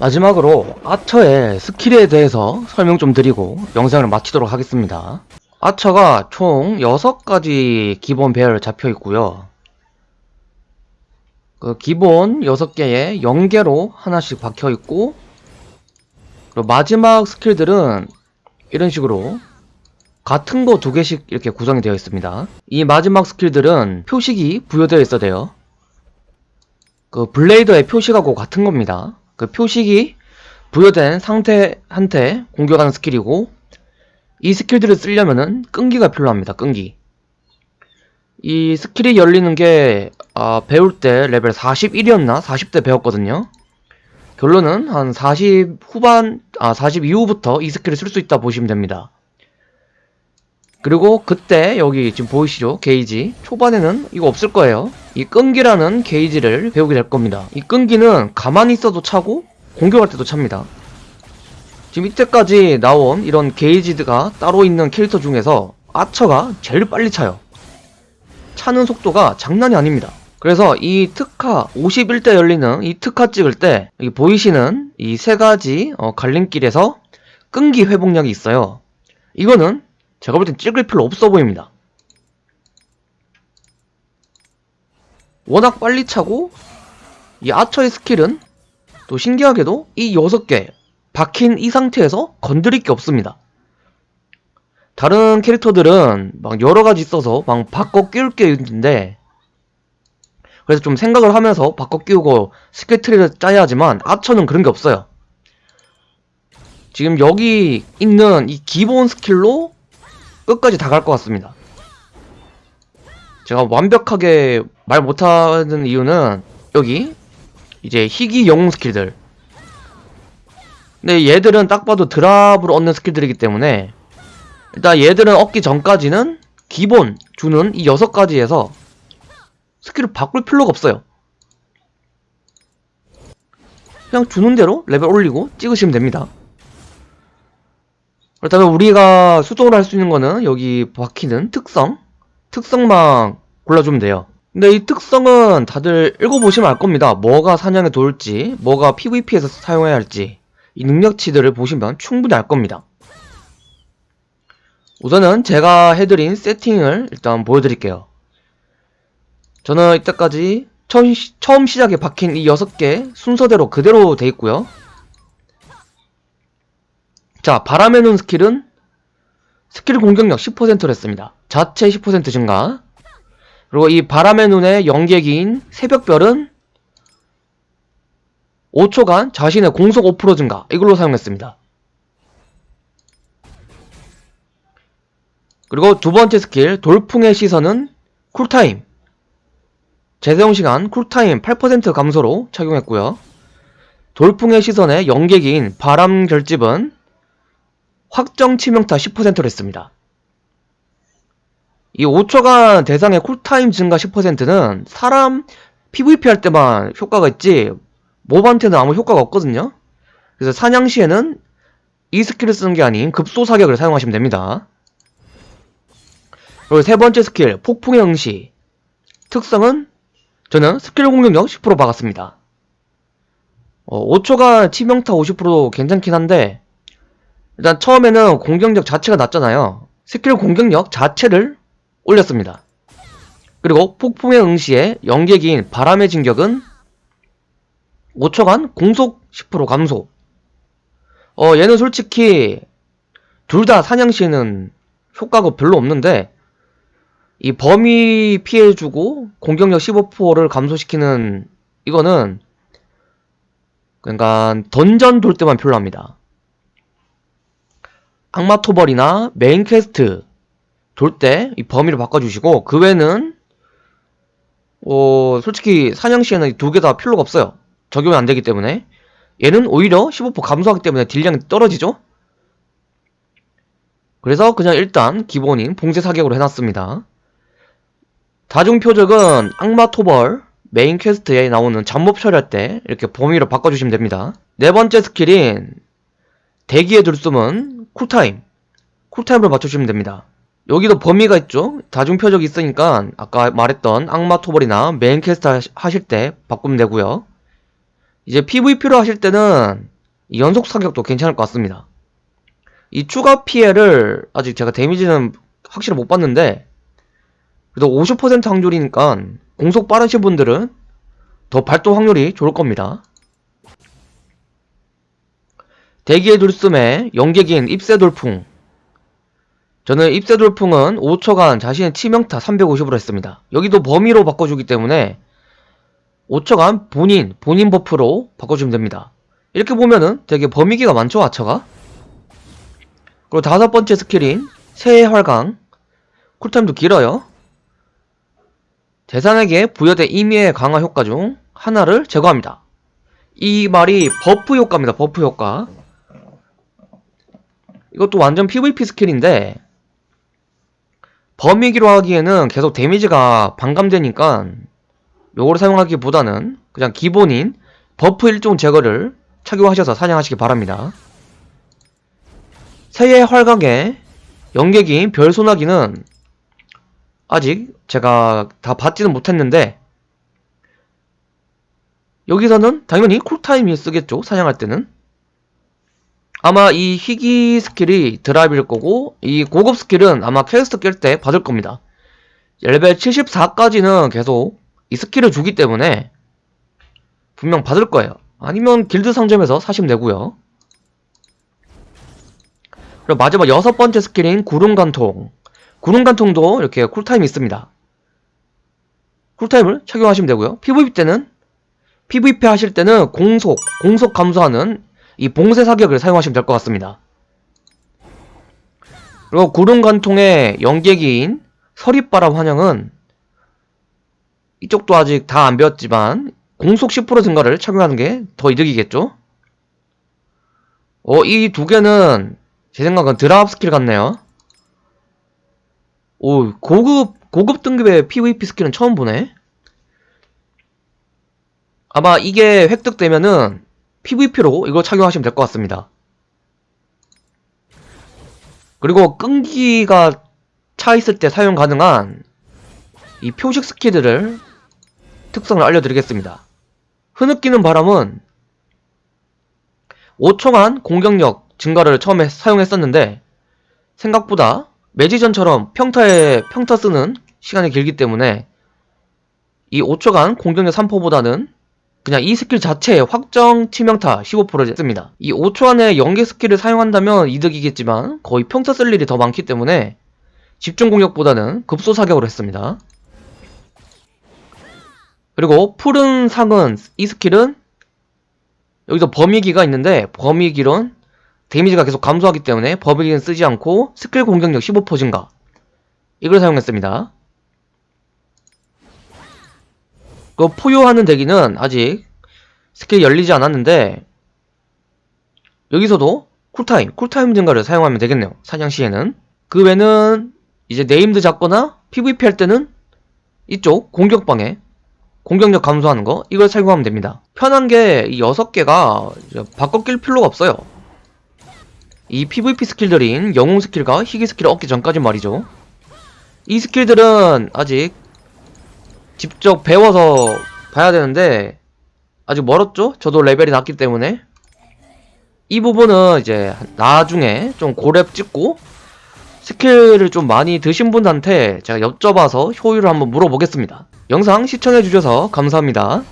마지막으로 아처의 스킬에 대해서 설명 좀 드리고 영상을 마치도록 하겠습니다. 아처가 총 6가지 기본 배열 잡혀 있고요. 그 기본 6개에 0개로 하나씩 박혀 있고 그리고 마지막 skill들은 이런 식으로 같은 거 두 개씩 이렇게 구성이 되어 있습니다. 이 마지막 skill들은 표식이 부여되어 있어야 돼요. 그 블레이더의 표식하고 같은 겁니다. 그 표식이 부여된 상태한테 공격하는 스킬이고 이 스킬들을 쓰려면은 끈기가 필요합니다. 끈기. 이 스킬이 열리는 게 아, 배울 때 레벨 41이었나 40대 배웠거든요. 결론은 한 40 후반 아40 이후부터 이 스킬을 쓸 수 있다 보시면 됩니다. 그리고 그때 여기 지금 보이시죠? 게이지. 초반에는 이거 없을 거예요. 이 끈기라는 게이지를 배우게 될 겁니다. 이 끈기는 가만히 있어도 차고 공격할 때도 찹니다. 지금 이때까지 나온 이런 게이지가 따로 있는 캐릭터 중에서 아처가 제일 빨리 차요. 차는 속도가 장난이 아닙니다. 그래서 이 특화 51대 열리는 이 특화 찍을 때 보이시는 이 세 가지 어, 갈림길에서 끈기 회복량이 있어요. 이거는 제가 볼 땐 찍을 필요 없어 보입니다. 워낙 빨리 차고 이 아처의 스킬은 또 신기하게도 이 6개 박힌 이 상태에서 건드릴 게 없습니다. 다른 캐릭터들은 막 여러가지 있어서 막 바꿔 끼울 게 있는데 그래서 좀 생각을 하면서 바꿔 끼우고 스킬 트리를 짜야 하지만 아처는 그런 게 없어요. 지금 여기 있는 이 기본 스킬로 끝까지 다 갈 것 같습니다. 제가 완벽하게 말 못하는 이유는 여기 이제 희귀 영웅 스킬들 근데 얘들은 딱 봐도 드랍으로 얻는 스킬들이기 때문에 일단 얘들은 얻기 전까지는 기본 주는 이 여섯 가지에서 스킬을 바꿀 필요가 없어요. 그냥 주는 대로 레벨 올리고 찍으시면 됩니다. 그렇다면 우리가 수동으로 할 수 있는 거는 여기 박히는 특성? 특성만 골라주면 돼요. 근데 이 특성은 다들 읽어보시면 알 겁니다. 뭐가 사냥에 도울지 뭐가 PVP에서 사용해야 할지 이 능력치들을 보시면 충분히 알 겁니다. 우선은 제가 해드린 세팅을 일단 보여드릴게요. 저는 이때까지 처음, 시, 처음 시작에 박힌 이 6개 순서대로 그대로 돼 있고요 자, 바람의 눈 스킬은 스킬 공격력 10%를 했습니다. 자체 10% 증가. 그리고 이 바람의 눈의 연계기인 새벽별은 5초간 자신의 공속 5% 증가. 이걸로 사용했습니다. 그리고 두 번째 스킬 돌풍의 시선은 쿨타임. 재사용 시간 쿨타임 8% 감소로 착용했고요. 돌풍의 시선의 연계기인 바람 결집은 확정 치명타 10%를 했습니다. 이 5초간 대상의 쿨타임 증가 10%는 사람 PVP 할 때만 효과가 있지 몹한테는 아무 효과가 없거든요. 그래서 사냥 시에는 이 스킬을 쓰는 게 아닌 급소 사격을 사용하시면 됩니다. 그리고 세 번째 스킬 폭풍의 응시 특성은 저는 스킬 공격력 10% 박았습니다. 어, 5초간 치명타 50% 괜찮긴 한데 일단 처음에는 공격력 자체가 낮잖아요. 스킬 공격력 자체를 올렸습니다. 그리고 폭풍의 응시에 연계기인 바람의 진격은 5초간 공속 10% 감소. 어 얘는 솔직히 둘 다 사냥시에는 효과가 별로 없는데 이 범위 피해주고 공격력 15%를 감소시키는 이거는 그러니까 던전 돌 때만 필요합니다. 악마 토벌이나 메인 퀘스트 돌 때 이 범위를 바꿔주시고 그 외에는 어 솔직히 사냥 시에는 두 개 다 필요가 없어요. 적용이 안 되기 때문에. 얘는 오히려 15% 감소하기 때문에 딜량이 떨어지죠? 그래서 그냥 일단 기본인 봉쇄 사격으로 해놨습니다. 다중 표적은 악마 토벌 메인 퀘스트에 나오는 잡몹 처리할 때 이렇게 범위를 바꿔주시면 됩니다. 네 번째 스킬인 대기의 들숨은 쿨타임 쿨타임을 맞춰주시면 됩니다 여기도 범위가 있죠? 다중 표적이 있으니까 아까 말했던 악마 토벌이나 메인 퀘스트 하시- 하실 때 바꾸면 되고요. 이제 PVP로 하실 때는 이 연속 사격도 괜찮을 것 같습니다. 이 추가 피해를 아직 제가 데미지는 확실히 못 봤는데 그래도 50% 확률이니까 공속 빠르신 분들은 더 발동 확률이 좋을 겁니다. 대기의 둘숨에 연계기인 입새 돌풍 저는 입새 돌풍은 5초간 자신의 치명타 350으로 했습니다. 여기도 범위로 바꿔주기 때문에 5초간 본인, 본인 버프로 바꿔주면 됩니다. 이렇게 보면은 되게 범위기가 많죠, 아처가? 그리고 다섯 번째 스킬인 새의 활강. 쿨타임도 길어요. 대상에게 부여된 임의의 강화 효과 중 하나를 제거합니다. 이 말이 버프 효과입니다, 버프 효과. 이것도 완전 PVP 스킬인데, 범위기로 하기에는 계속 데미지가 반감되니까 요거를 사용하기보다는 그냥 기본인 버프 일종 제거를 착용하셔서 사냥하시기 바랍니다. 새의 활강의 연계기인 별소나기는 아직 제가 다 받지는 못했는데 여기서는 당연히 쿨타임이 쓰겠죠 사냥할 때는 아마 이 희귀 스킬이 드랍일 거고 이 고급 스킬은 아마 퀘스트 깰 때 받을 겁니다. 레벨 74까지는 계속 이 스킬을 주기 때문에 분명 받을 거예요. 아니면 길드 상점에서 사시면 되고요. 그리고 마지막 여섯 번째 스킬인 구름관통. 구름관통도 이렇게 쿨타임이 있습니다. 쿨타임을 착용하시면 되고요. PVP 때는 PVP 하실 때는 공속, 공속 감소하는 이 봉쇄 사격을 사용하시면 될 것 같습니다. 그리고 구름관통의 연계기인 서릿바람 환영은 이쪽도 아직 다 안 배웠지만 공속 10% 증가를 착용하는 게 더 이득이겠죠? 어, 이 두 개는 제 생각은 드랍 스킬 같네요. 오, 고급, 고급 등급의 PVP 스킬은 처음 보네. 아마 이게 획득되면은 PVP로 이거 착용하시면 될 것 같습니다. 그리고 끈기가 차 있을 때 사용 가능한 이 표식 스킬들을 특성을 알려드리겠습니다. 흐느끼는 바람은 5초간 공격력 증가를 처음에 사용했었는데 생각보다 매지션처럼 평타에 평타 쓰는 시간이 길기 때문에 이 5초간 공격력 3%보다는 그냥 이 스킬 자체에 확정 치명타 15% 씁니다. 이 5초 안에 연계 스킬을 사용한다면 이득이겠지만 거의 평타 쓸 일이 더 많기 때문에 집중 공격보다는 급소 사격으로 했습니다. 그리고 푸른 상은 이 스킬은 여기서 범위기가 있는데 범위기론 데미지가 계속 감소하기 때문에 범위기는 쓰지 않고 스킬 공격력 15% 증가 이걸 사용했습니다. 그 포효하는 대기는 아직 스킬이 열리지 않았는데 여기서도 쿨타임, 쿨타임 증가를 사용하면 되겠네요. 사냥 시에는. 그 외는 이제 네임드 잡거나 PVP 할 때는 이쪽 공격방에 공격력 감소하는 거 이걸 사용하면 됩니다. 편한 게 이 6개가 바꿔 낄 필요가 없어요. 이 PVP 스킬들인 영웅 스킬과 희귀 스킬을 얻기 전까지 말이죠. 이 스킬들은 아직 직접 배워서 봐야 되는데 아직 멀었죠? 저도 레벨이 낮기 때문에 이 부분은 이제 나중에 좀 고렙 찍고 스킬을 좀 많이 드신 분한테 제가 여쭤봐서 효율을 한번 물어보겠습니다. 영상 시청해주셔서 감사합니다.